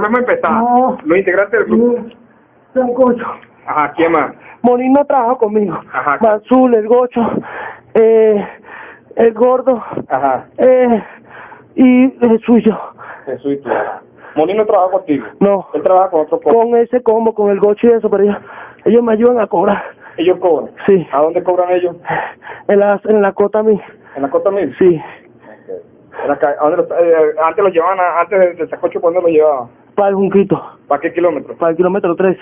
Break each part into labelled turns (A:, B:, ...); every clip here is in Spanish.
A: Volvemos a empezar.
B: No.
A: Los integrantes del grupo.
B: Sancocho.
A: Ajá, ¿quién más?
B: Morín no trabaja conmigo.
A: Ajá.
B: Manzul, el gocho, eh, el gordo,
A: Ajá,
B: eh, y el suyo.
A: Jesús y tú. Molín no trabaja contigo.
B: No,
A: Él trabaja con otro combo.
B: con ese combo, con el gocho y eso, pero ellos, ellos me ayudan a cobrar.
A: Ellos cobran.
B: Sí,
A: ¿A dónde cobran ellos?
B: en la, en la cota mí.
A: ¿En la Costa Mil?
B: Sí,
A: En la ¿a dónde los- eh, antes los llevaban, antes del, del sacocho, ¿por dónde los llevaban?
B: Para el Junquito,
A: ¿Para qué kilómetros?
B: para el kilómetro 13.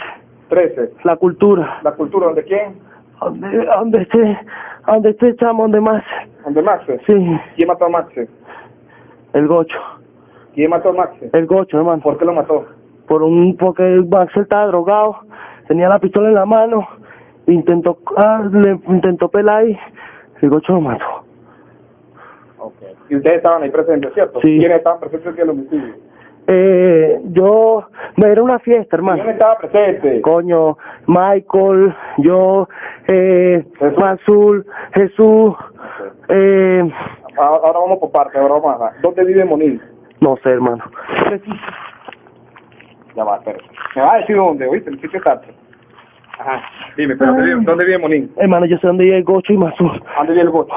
A: 13.
B: La cultura.
A: ¿La cultura? ¿Dónde quién?
B: Donde, donde esté, donde esté chamo, donde más.
A: ¿Dónde Maxe?
B: Sí,
A: ¿Quién mató a Maxe?
B: el gocho.
A: ¿Quién mató a Maxe?
B: El gocho, hermano.
A: ¿Por qué lo mató?
B: por un porque Max estaba drogado, tenía la pistola en la mano, intentó ah, le intentó pelar y el gocho lo mató.
A: Okay. Y ustedes estaban ahí presentes, ¿cierto?
B: Sí.
A: ¿Quiénes estaban presentes en el homicidio?
B: Eh, yo era una fiesta, hermano.
A: ¿Quién estaba presente?
B: Coño, Michael, yo, eh,
A: Jesús.
B: Jesús, eh,
A: Ahora, ahora vamos por parte, ahora vamos a... ¿Dónde vive Monil?
B: no sé, hermano.
A: Ya va, espera. Me va a decir dónde, ¿oíste? El sitio exacto. Ajá. Dime, pero ¿dónde vive, dónde vive Monil?
B: Hermano, yo sé dónde vive el gocho y Mansul.
A: ¿Dónde vive el gocho?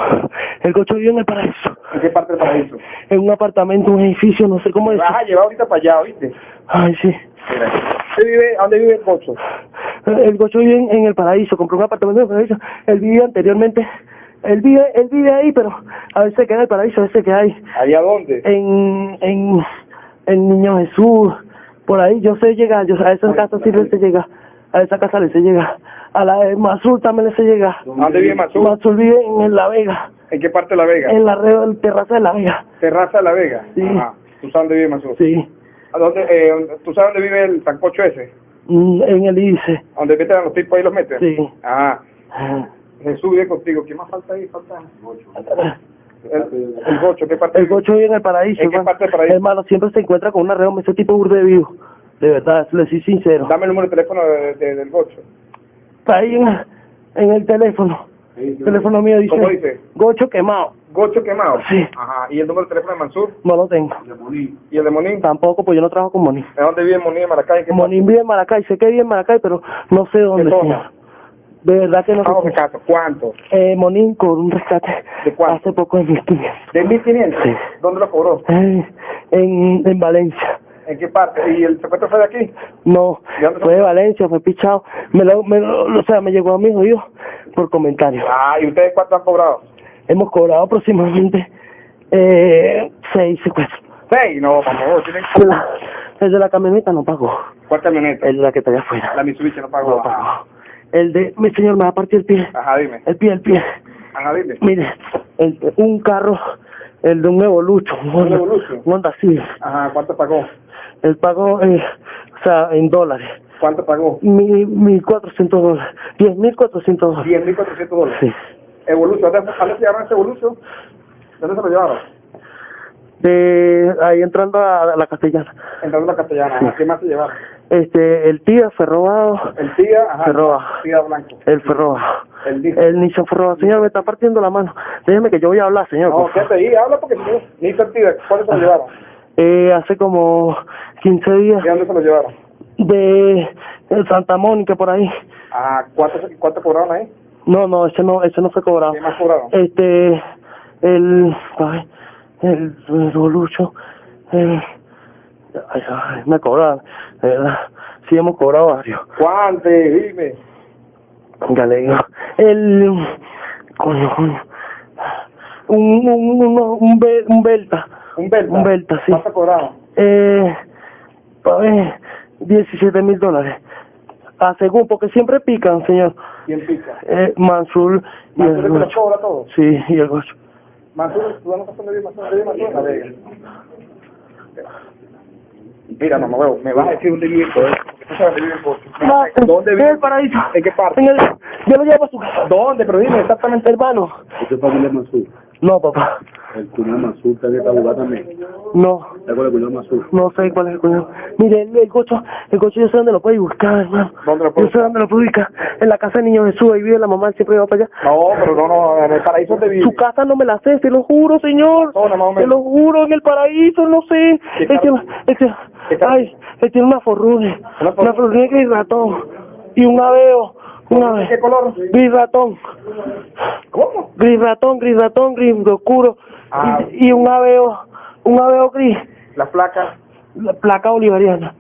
B: El gocho vive en el paraíso,
A: ¿En qué parte del paraíso?
B: en un apartamento, un edificio, no sé cómo es.
A: vas a llevar ahorita para allá, ¿oíste?
B: Ay, sí.
A: ¿Dónde vive, ¿Dónde vive el gocho?
B: El Gocho vive en, en el paraíso, compró un apartamento en el paraíso. Él vivía anteriormente, él vive, él vive ahí, pero a veces queda en el paraíso, a veces queda ahí.
A: ¿Allá dónde?
B: En, en, en Niño Jesús, por ahí, yo sé llegar, yo a esa casa sí le sé llegar, a esa casa le sé llegar. A la de Mazul también le sé llegar.
A: ¿Dónde vive Mazú?
B: Mazul vive en La Vega,
A: ¿En qué parte de La Vega?
B: en la red del terraza de La Vega.
A: Terraza de La Vega.
B: Sí.
A: Ajá. ¿Tú sabes dónde vive Mazú?
B: Sí,
A: ¿A dónde, eh, dónde- ¿Tú sabes dónde vive el sancocho ese?
B: Mm, en el ICE.
A: ¿Dónde meten a los tipos ahí los meten?
B: Sí.
A: Ajá. Jesús vive contigo. ¿Qué más falta ahí? Falta el, el gocho. ¿Qué parte
B: El gocho vive en el paraíso.
A: ¿En qué parte del paraíso?
B: Hermano, siempre se encuentra con una reoma, ese tipo burde vivo. De verdad, le soy sincero.
A: Dame el número de teléfono de, de- del gocho.
B: Está ahí en, en el teléfono. El teléfono mío dice,
A: ¿Cómo dice?
B: Gocho quemado.
A: Gocho quemado.
B: Sí.
A: Ajá. ¿Y el número de teléfono de Mansur?
B: No lo tengo.
A: ¿Y el de Monín?
B: Tampoco, pues yo no trabajo con Monín.
A: ¿De dónde vive Monín en Maracay? ¿En qué
B: Monín vive en Maracay, sé que vive en Maracay, pero no sé dónde.
A: zona?
B: señor. De verdad que no sé.
A: de. ¿Cuánto?
B: Eh, Monín con un rescate
A: ¿De cuánto?
B: hace poco en 1500.
A: ¿De 1500?
B: Sí.
A: ¿Dónde lo cobró?
B: Eh, en, en Valencia.
A: ¿En qué parte? ¿Y el secuestro fue de aquí?
B: No,
A: ¿De
B: fue de? Valencia, fue pichado. Me lo, me lo- o sea, me llegó a mi oído por comentarios.
A: Ah, ¿y ustedes cuánto han cobrado?
B: Hemos cobrado aproximadamente eh, seis secuestros.
A: Seis. No, vamos, tienen...
B: El, el de la camioneta no pagó.
A: ¿Cuál camioneta?
B: El de la que está allá afuera.
A: La Mitsubishi no pagó.
B: No pagó. El de, mi señor, me va a partir el pie.
A: Ajá, dime.
B: El pie, el pie.
A: Ajá, dime.
B: Mire, el, un carro, el de un Evolucho, un Honda,
A: Evolution?
B: un Honda Civic.
A: Ajá, ¿cuánto pagó?
B: El pago, eh, o sea, en dólares.
A: ¿Cuánto pagó?
B: Mi, mil cuatrocientos dólares. Diez mil cuatrocientos dólares.
A: 10.400 dólares.
B: Sí.
A: Evolution, ¿dónde, ¿dónde se llevaron ese Evolution? ¿Dónde se lo llevaron?
B: Ahí entrando a, la castellana.
A: Entrando a la castellana.
B: Sí.
A: ¿A ¿Qué más se llevaron?
B: Este, el tía fue robado.
A: El tía, ajá.
B: Se roba.
A: Tía blanco.
B: El fue robado.
A: El.
B: El Nissan fue robado. Señor, me está partiendo la mano. Déjeme que yo voy a hablar, señor.
A: No,
B: por
A: quédate ahí, habla porque si no, ni el tía, ¿cuándo se lo llevaron?
B: Eh, hace como 15 días
A: ¿De dónde se lo llevaron?
B: De, Santa Mónica por ahí.
A: Ah, ¿cuánto, ¿cuánto cobraron ahí?
B: No, no, ese no, ese no fue cobrado.
A: ¿Qué más cobraron?
B: Este, el, ay, el, el Bolucho, el, ay, ay, me cobraron, verdad. Sí hemos cobrado varios.
A: ¿Cuánto? Dime.
B: Ya le digo. El, coño, coño. Un, un, un, Be- un Belta.
A: Un Belta.
B: Un Belta, sí.
A: ¿Cuánto cobraron?
B: Eh, pa' ver, 17 mil dólares. Ah, según, porque siempre pican, señor.
A: ¿Quién pica?
B: Eh, Mansul y
A: ¿Mansur
B: el Gocho.
A: cobra todo?
B: Sí, y el Gocho.
A: Mansur, ¿tú no dónde vive Mansur? ¿Dónde vive Mansur? Mira, mamá, huevo, me vas a decir dónde vive el coche. Porque tú sabes dónde vive coche.
B: Ma-
A: ¿Dónde
B: En el paraíso.
A: ¿En qué parte?
B: En el, yo lo llevo a su casa.
A: ¿Dónde? Pero dime exactamente.
B: Hermano.
C: ¿Usted familia Mansur?
B: No, papá.
C: El cuñado Mansur está en esta jugada también.
B: No.
C: ¿Está con el cuñado Mansur?
B: No sé cuál es el cuñado. Mire, el, el cocho, el cocho yo sé dónde lo puede buscar, hermano.
A: ¿Dónde lo puede
B: Yo sé dónde lo puede ubicar. En la casa de Niño Jesús, ahí vive la mamá, él siempre va para allá.
A: No, pero no, no, en el paraíso ¿dónde vive.
B: Su casa no me la sé, se lo juro, señor.
A: Zona, más o
B: Se lo juro, en el paraíso, no sé.
A: ¿Qué
B: Es que, es que, ay, Él tiene una forrune,
A: Una
B: una
A: forrune.
B: gris ratón y un aveo, un aveo.
A: ¿Qué color?
B: Gris ratón,
A: ¿Cómo?
B: gris ratón, gris ratón, gris oscuro
A: Ah.
B: y, y un aveo, un aveo gris,
A: La placa,
B: la placa bolivariana.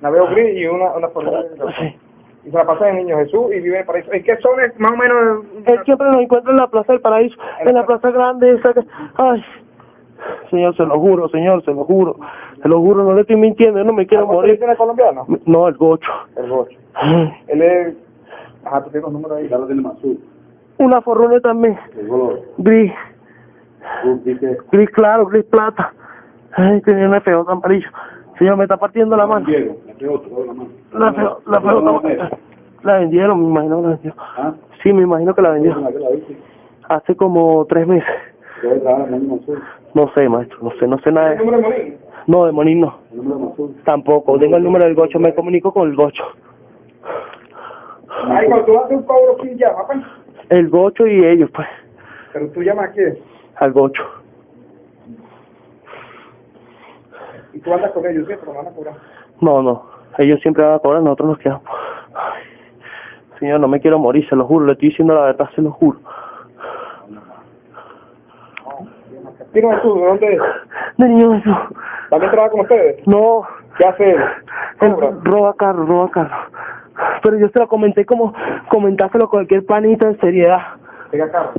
A: la veo gris y una, una forma.
B: Sí.
A: Y se la pasa en Niño Jesús y vive en el paraíso. ¿En qué es más o menos?
B: Él siempre nos encuentra en la Plaza del Paraíso, en la Plaza Grande, esa que... Ay, señor, se lo juro, señor, se lo juro, se lo juro, no le estoy mintiendo, yo no me quiero
A: ¿Cuánto
B: morir.
A: tiene el colombiano?
B: No, el gocho.
A: El Gocho.
B: Ay,
A: Él es... Ajá, tú tienes los números ahí.
C: Ya lo tiene más azul.
B: Una forrone también,
C: El color.
B: gris, gris claro, gris plata. Ay, tiene una feo amarillo. Señor, me está partiendo la mano.
C: Diego, la te la mano.
B: La feo, la feo está- La vendieron, me imagino que la vendió.
C: ¿Ah?
B: Sí, me imagino que la.
C: ¿La la viste?
B: Hace como tres meses. No sé, maestro, no sé, no sé nada
A: ¿El
B: de
A: número de Molín?
B: No, de Monín no.
C: El número más azul.
B: Tampoco, tengo el número del gocho, me comunico con el gocho.
A: Ay, cuando tú haces un cobro, ¿quién llama, pues?
B: El gocho y ellos, pues,
A: Pero tú llamas a quién?
B: Al gocho.
A: Y tú andas con ellos. Pero no van a cobrar.
B: No, no, ellos siempre van a cobrar, nosotros nos quedamos. Ay, señor, no me quiero morir, se lo juro, le estoy diciendo la verdad, se lo juro.
A: ¿Quién es tú? ¿De dónde es?
B: De niño Jesús.
A: ¿También trabaja con ustedes?
B: No,
A: ¿Qué hace él?
B: roba carro, roba carro. Pero yo se lo comenté como comentárselo a cualquier panita en seriedad.
A: Pega carro.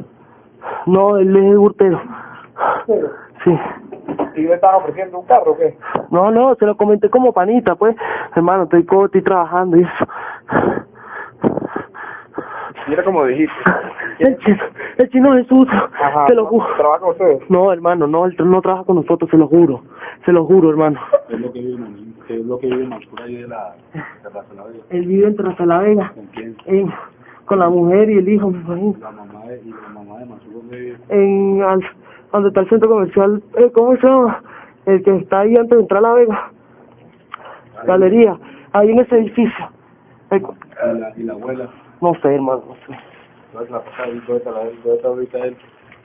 B: No, él es hurtero. Sí.
A: ¿Y le estás ofreciendo un carro o qué?
B: No, no, se lo comenté como panita, pues. Hermano, estoy, estoy trabajando y eso.
A: Mira como dijiste.
B: El chino, el chino Jesús,
A: Ajá.
B: se lo juro.
A: ¿Trabaja con ustedes?
B: No, hermano, no, él no trabaja con nosotros, se lo juro. Se lo juro, hermano.
C: Es lo que vive en es lo que vive en Mansura ahí de la la Vega.
B: Él vive en Traza la Vega,
C: ¿Con quién?
B: en- con la mujer y el hijo, me imagino.
C: La mamá de, y la mamá de Mansura ¿dónde vive?
B: En, al, donde está el centro comercial, eh, ¿cómo se llama? El que está ahí antes de entrar a la Vega. Galería, ahí en ese edificio. Eh,
C: Y la, y la abuela.
B: no sé, hermano, no sé.
C: ¿Dónde la pasa ahí? ¿Dónde está la dónde está ahorita él?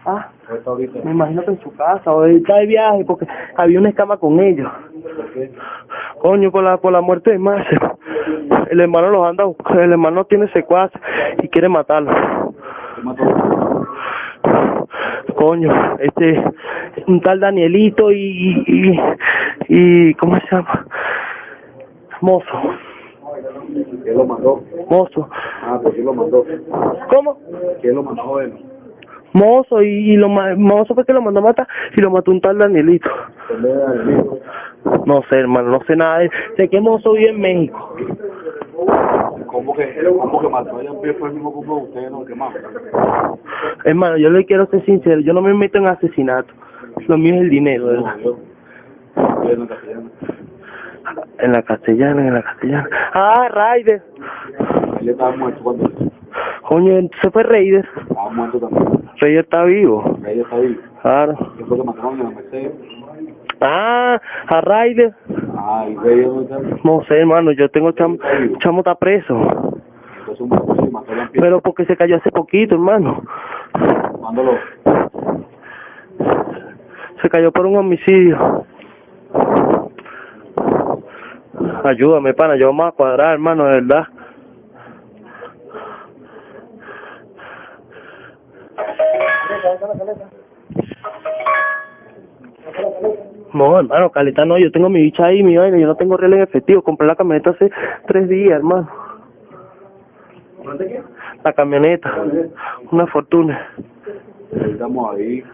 B: Ah,
C: ¿Dónde está ahorita?
B: me imagino que en su casa, o está de viaje, porque había una escama con ellos.
C: ¿Por qué?
B: Coño, por la, por la muerte de Marcel. El hermano los anda el hermano tiene secuaces y quiere matarlo.
C: ¿Qué mató?
B: Coño, este, un tal Danielito y, y, y, ¿cómo se llama? Mozo,
C: ¿Quién lo mandó?
B: mozo.
C: Ah, pues ¿quién lo mandó?
B: ¿Cómo?
C: ¿Quién lo mandó él?
B: Mozo y, y lo mozo fue que lo mandó a matar y lo mató un tal Danielito.
C: ¿Dónde era el hijo?
B: No sé, hermano, no sé nada de Sé que Mozo vive en México.
C: ¿Cómo que, cómo que mató allá en pie fue el mismo como ustedes no que más?
B: Hermano, yo le quiero ser sincero, yo no me meto en asesinato. Lo mío es el dinero, ¿verdad?
C: en
B: la castellana, en la castellana. Ah, Raider.
C: Él estaba muerto cuando
B: Coño, se fue Raider.
C: estaba muerto también.
B: Raider está vivo.
C: Ella está vivo.
B: Claro.
C: ¿Qué fue que mataron la Mercedes?
B: Ah, a Raider.
C: Ah, y dónde está.
B: No sé, hermano, yo tengo chamo, chamo está preso. Pero porque se cayó hace poquito, hermano.
C: Mándalo.
B: Se cayó por un homicidio. Ayúdame, pana, yo vamos a cuadrar, hermano, de verdad. No, hermano, caleta no, yo tengo mi bicha ahí, mi vaina, yo no tengo real en efectivo, compré la camioneta hace tres días, hermano. La camioneta, una fortuna.
C: Ahí Estamos ahí.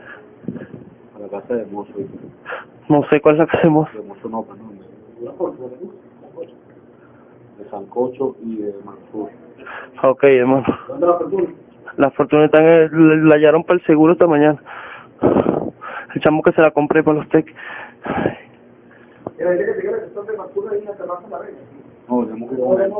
C: A la casa de Mozo.
B: No sé cuál es la que hacemos.
C: De Mozo no, perdón. De Sancocho y de Mansur.
B: Ok, hermano.
C: ¿Dónde la fortuna?
B: La fortuna está en el- la hallaron para el seguro esta mañana. El chamo que se la compré para los tech.
A: Mira, dile que te quiero que son de basura y una terraza en la vega.
C: No, tenemos que comer.